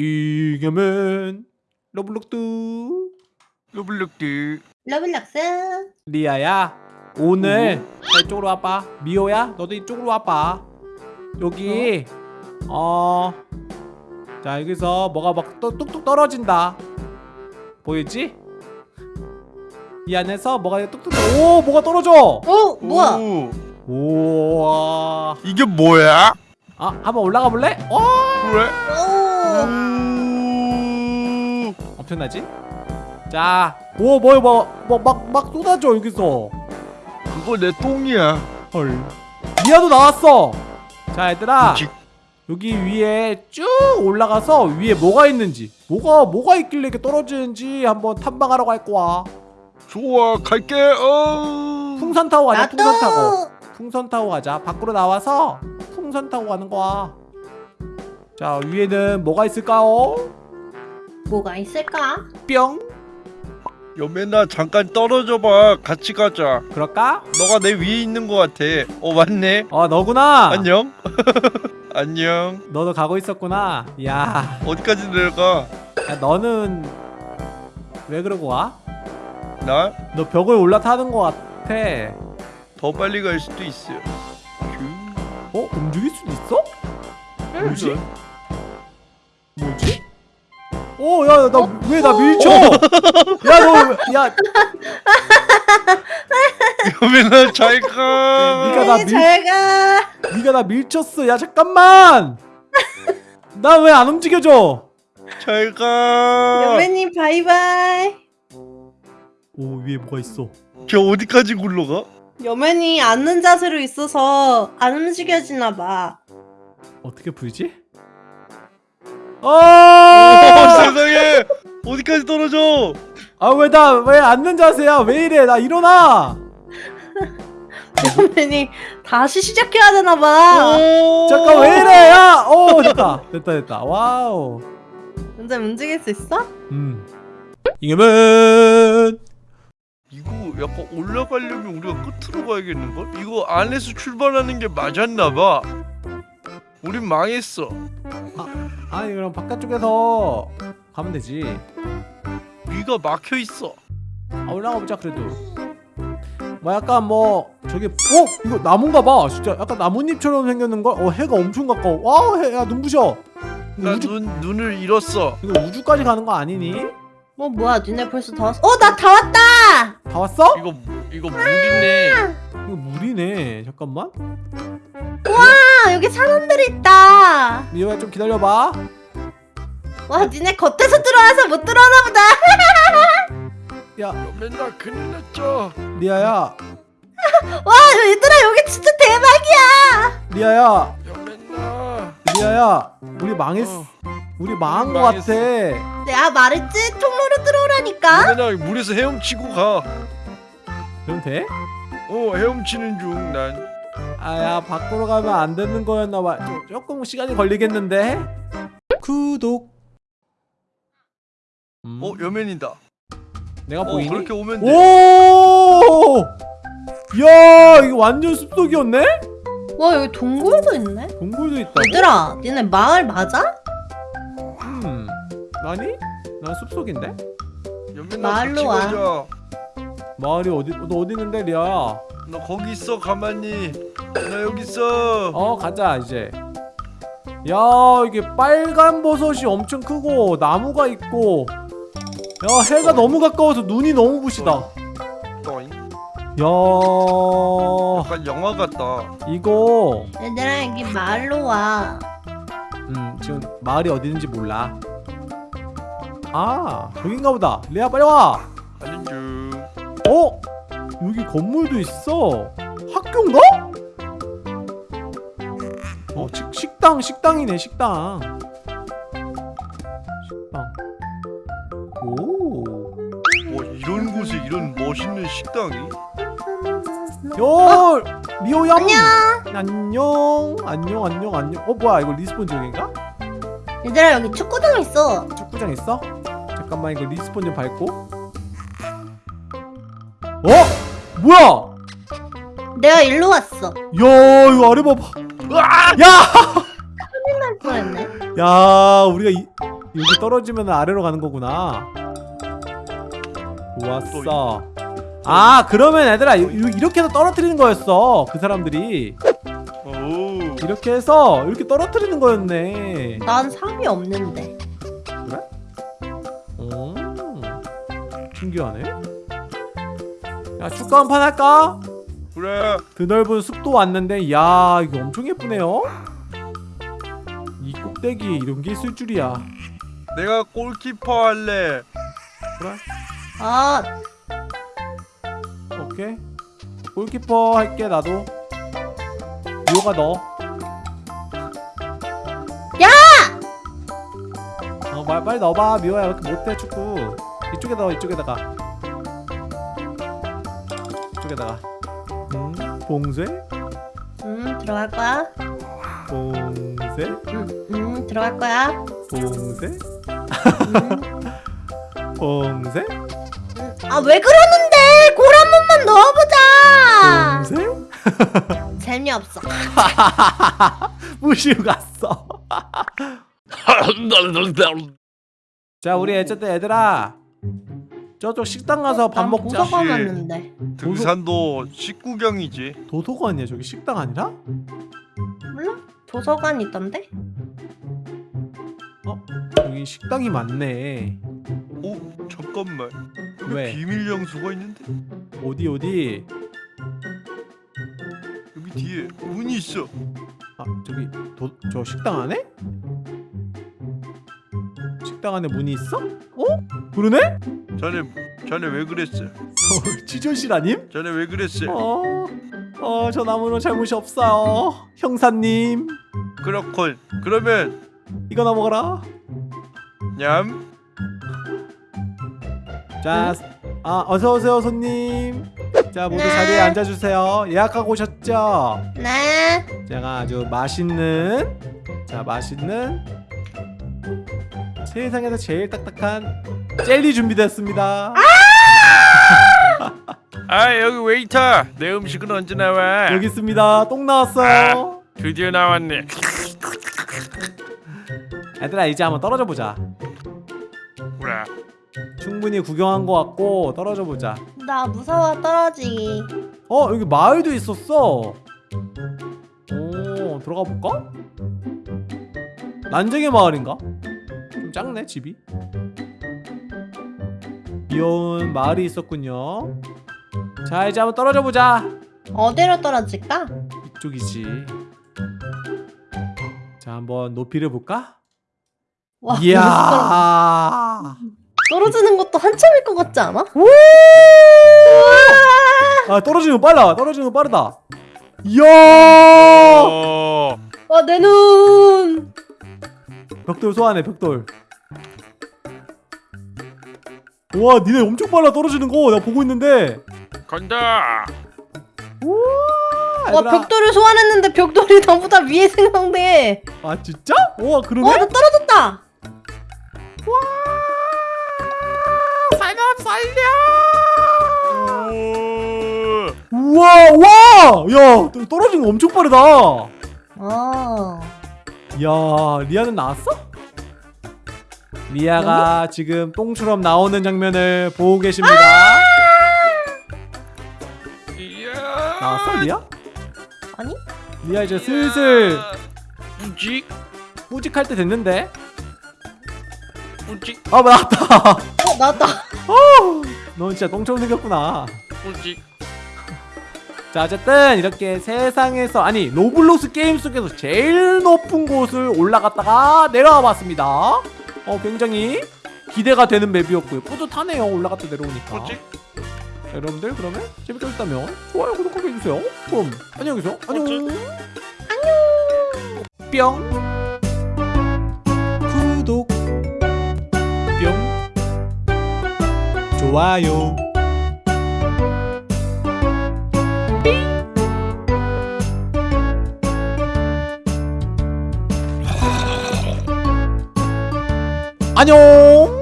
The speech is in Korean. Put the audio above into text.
이겨면 러블록드 로블록드 러블락스 리아야 오늘 자, 이쪽으로 와봐 미호야 너도 이쪽으로 와봐 여기 어? 자 여기서 뭐가 막 또- 뚝뚝 떨어진다 보이지? 이 안에서 뭐가 뚝뚝 떨어 오 뭐가 떨어져 어? 뭐야? 오, 우와 이게 뭐야? 아 한번 올라가 볼래? 어 왜? 오오 엄청나지? 자 오 뭐야 뭐막막 막 쏟아져 여기서. 그거 내 똥이야. 헐. 미아도 나왔어. 자 얘들아. 직. 여기 위에 쭉 올라가서 위에 뭐가 있는지 뭐가 뭐가 있길래 이렇게 떨어지는지 한번 탐방하러 갈 거야. 좋아 갈게. 어. 풍선 타고 가자 풍선 타고. 나도 풍선 타고 가자. 밖으로 나와서 풍선 타고 가는 거야. 자 위에는 뭐가 있을까요? 뭐가 있을까? 뿅 여매나 잠깐 떨어져봐 같이 가자 그럴까? 너가 내 위에 있는 거 같아 어 맞네 어 너구나 안녕 안녕 너도 가고 있었구나 야, 어디까지 내려가 야 너는 왜 그러고 와? 나더너 벽을 올라타는 거 같아 빨리 갈 수도 있어 큐. 어? 움직일 수도 있어? 뭐지? 뭐지? 어, 야, 나 왜 나 밀쳐? 야, 너, 야, 여매나 잘가 네가 나 네, 밀- 잘가 네가 나 밀쳤어. 야, 잠깐만. 나 왜 안 움직여져? 잘 가 여매님 바이바이 오, 위에 뭐가 있어? 저 어디까지 굴러가? 여매님 앉는 자세로 있어서 안 움직여지나 봐 어떻게 풀지? 오 아! 세상에 어디까지 떨어져 아, 왜 나 왜 앉는 자세야? 왜 이래? 나 일어나. 여매님 다시 시작해야 되나 봐오 잠깐 왜 이래? 야, 오, 됐다, 됐다, 됐다. 와우. 근데 움직일 수 있어? 음. 이겨면 이거 약간 올라가려면 우리가 끝으로 가야겠는걸? 이거 안에서 출발하는 게 맞았나봐 우린 망했어 아 니 그럼 바깥쪽에서 가면 되지. 위가 막혀있어 아, 올라가 보자 그래도. 뭐 약간 뭐 저기 어 이거 나무인가 봐. 진짜 약간 나뭇잎처럼 생겼는 걸. 어 해가 엄청 가까워. 와 해, 야 눈부셔. 이거 나 우주 눈, 눈을 잃었어 이거 우주까지 가는 거 아니니? 어 뭐야 니네 벌써 다 왔어? 어나 다 왔다 다 왔어? 이거 이거 물이네 이거 물이네. 잠깐만. 아 여기 사람들이 있다 미호야 좀 기다려봐. 와 니네 겉에서 들어와서 못 들어오나 보다 야 맨날 큰일 났죠 리아야 와 얘들아 여기 진짜 대박이야 리아야 맨날 리아야 우리 망했어. 어. 우리 망한 거. 같아. 내가 말했지 통로로 들어오라니까 맨날 물에서 헤엄치고 가 그럼 돼? 어 헤엄치는 중 난 아야 밖으로 가면 안 되는 거였나 봐. 좀, 조금 시간이 걸리겠는데. 구독. 음, 어 여맨이다 내가 어 보이니? 그렇게 오면 돼 오! 야, 이거 완전 숲속이었네? 와 여기 동굴도 있네 동굴도 있다고? 얘들아 니네 마을 맞아? 음. 아니? 난 숲속인데? 마을로 와. 마을이 어디 너 어디 있는데, 리아야? 너 거기 있어 가만히. 나 여기 있어. 어, 가자 이제. 야, 이게 빨간 버섯이 엄청 크고 나무가 있고. 야, 해가 너무 가까워서 눈이 너무 부시다. 야, 약간 영화 같다. 이거. 얘들아 여기 마을로 와. 음 지금 마을이 어디 있는지 몰라. 아 여긴가 보다. 레아 빨리 와. 가는 중 어? 여기 건물도 있어. 학교인가? 어 식, 식당 식당이네 식당. 식당. 오. 와 이런 곳에 이런 멋있는 식당이? 요! 미호야 안녕. 안녕. 안녕 안녕 안녕. 어 뭐야 이거 respawn 중인가? 얘들아 여기 축구장 있어. 축구장 있어? 잠깐만 이거 respawn 좀 밟고 뭐야? 내가 일로 왔어 야 이거 아래 봐봐 야! 뻔했네. 야 우리가 이, 여기 떨어지면 아래로 가는 거구나 좋았어 아 그러면 얘들아 이- 이- 이렇게 해서 떨어뜨리는 거였어 그 사람들이 오. 이렇게 해서 이렇게 떨어뜨리는 거였네 난 상이 없는데. 음, 신기하네 야 축구 한판 할까? 그래. 드넓은 숲도 왔는데 야 이거 엄청 예쁘네요. 이 꼭대기에 이런 게 있을 줄이야. 내가 골키퍼 할래. 그래? 아, 오케이. 골키퍼 할게 나도. 미호가 넣어 야! 어 빨리, 넣어봐. 미호야 왜 이렇게 못해 축구. 이쪽에 넣어 이쪽에다가 이쪽에다가 음 봉쇄 음, 들어갈 거야. 봉쇄 음, 음, 들어갈 거야. 봉쇄 음. 봉쇄 아, 왜 그러는데? 골 한 번만 넣어보자. 봉쇄 재미없어. 무시고 갔어 자 우리 어쨌든 얘들아 저쪽 식당 가서 밥난 먹자 도서관 씨. 왔는데. 등산도 식구경이지. 도서관이야 저기 식당 아니라? 몰라? 도서관 있던데? 여기 식당이 많네 오 잠깐만. 여기 왜? 비밀 장소가 있는데 어디 어디 여기 뒤에 문이 있어. 아 저기 도, 저 식당 안에? 식당 안에 문이 있어? 어? 그러네? 자네 자네 왜 그랬어? 어, 취조실 아님? 자네 왜 그랬어? 어, 어, 전 아무런 잘못이 없어요 형사님 그렇군. 그러면 이거나 먹어라 냠. 자, 아 어서 오세요 손님. 자 모두 네. 자리에 앉아주세요. 예약하고 오셨죠? 네. 제가 아주 맛있는 자 맛있는 세상에서 제일 딱딱한 젤리 준비됐습니다. 아 여기 웨이터. 내 음식은 언제 나와? 여기 있습니다. 똥 나왔어요. 드디어 나왔네. 얘들아 이제 한번 떨어져 보자. 그래. 충분히 구경한 것 같고 떨어져 보자. 나 무서워 떨어지기. 어 여기 마을도 있었어. 오 들어가 볼까? 난쟁이 마을인가? 좀 작네 집이. 귀여운 마을이 있었군요. 자 이제 한번 떨어져 보자. 어디로 떨어질까? 이쪽이지. 자 한번 높이를 볼까? 와, 이야. 떨어지는 것도 한참일 것 같지 않아? 아 떨어지는 거 빨라. 떨어지는 거 빠르다. 이야. 어. 와, 내 눈. 벽돌 소환해 벽돌 와 니네 엄청 빨라 떨어지는 거 내가 보고 있는데 간다. 와, 벽돌을 소환했는데 벽돌이 나보다 위에 생성돼. 아 진짜? 와 그러네? 와, 나 떨어졌다. 사람 살려 오. 우와 와야 떨어지는 거 엄청 빠르다 아. 야 리아는 나왔어? 리아가 지금 똥처럼 나오는 장면을 보고 계십니다 이야. 나왔어 리아? 아니? 리아 이제 슬슬 우직 뿌직할 때 됐는데 우직 아 나왔다 어, 나왔다. 넌 진짜 똥처럼 생겼구나 우직. 자 어쨌든 이렇게 세상에서 아니 로블록스 게임 속에서 제일 높은 곳을 올라갔다가 내려와 봤습니다 어 굉장히 기대가 되는 map이었고요. 뿌듯하네요 올라갔다 내려오니까. 우직. 자, 여러분들 그러면 재밌게 보셨다면 좋아요 구독하게 해주세요. 그럼 안녕히 계세요. 안녕. 안녕. 뿅. 구독. 뿅. 좋아요 안녕